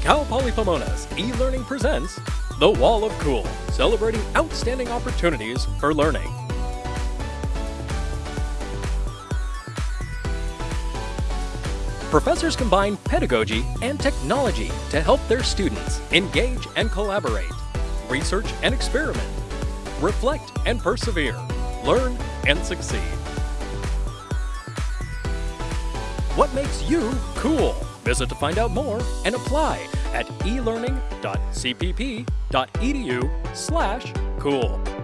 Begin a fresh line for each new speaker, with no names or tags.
Cal Poly Pomona's e-learning presents The Wall of Cool, celebrating outstanding opportunities for learning. Professors combine pedagogy and technology to help their students engage and collaborate, research and experiment, reflect and persevere, learn and succeed. What makes you cool? Visit to find out more and apply at elearning.cpp.edu slash cool.